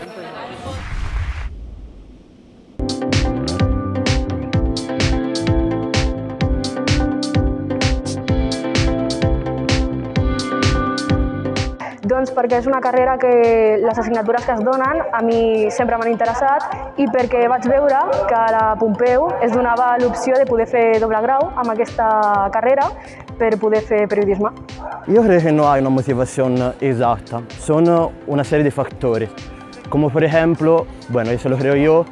Doncs perquè és una carrera que les assignatures que es donen a mi sempre m'han interessat i perquè vaig veure que a la Pompeu es donava l'opció de poder fer doble grau amb aquesta carrera per poder fer periodisme. Io credo che non hai una motivación exacta, son una serie de factores. Como por ejemplo, bueno, eso lo creo yo,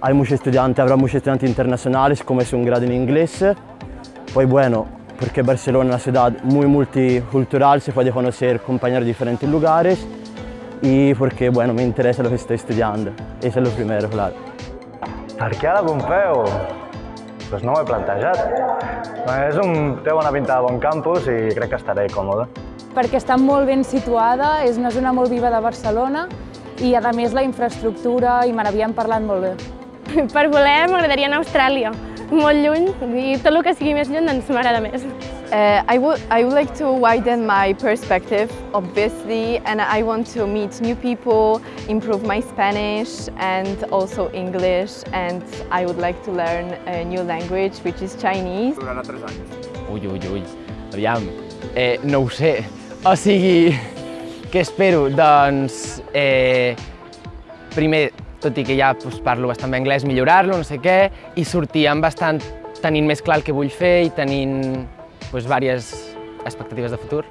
hay muchos estudiantes, habrá muchos estudiantes internacionales, como es un grado en inglés. Pues bueno, porque Barcelona es una ciudad muy multicultural, se puede conocer compañeros de diferentes lugares y porque bueno, me interesa lo que estoy estudiando. Eso es lo primero, claro. Per què a la Pompeu? Doncs no ho he plantejat. És un, té bona pinta de bon campus i crec que estaré còmode. perquè està molt ben situada, és una zona molt viva de Barcelona i a més la infraestructura i me n'havien parlat molt bé. Per voler m'agradaria anar a Austràlia, molt lluny, i tot el que sigui més lluny doncs m'agrada més. Uh, I, would, I would like to widen my perspective, obviously, and I want to meet new people, improve my Spanish and also English, and I would like to learn a new language, which is Chinese. Ui, ui, ui. Aviam, eh, no ho sé. O sigui, què espero? Doncs, eh, primer, tot i que ja doncs, parlo bastant bé anglès, millorar-lo, no sé què, i sortir amb bastant, tenint més clar el que vull fer i tenint doncs, diverses expectatives de futur.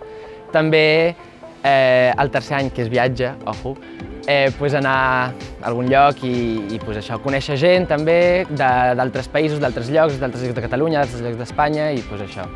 També eh, el tercer any, que és viatge, ojo, eh, pues anar a algun lloc i, i pues això, conèixer gent també d'altres països, d'altres llocs, d'altres llocs de Catalunya, d'altres llocs d'Espanya i pues això.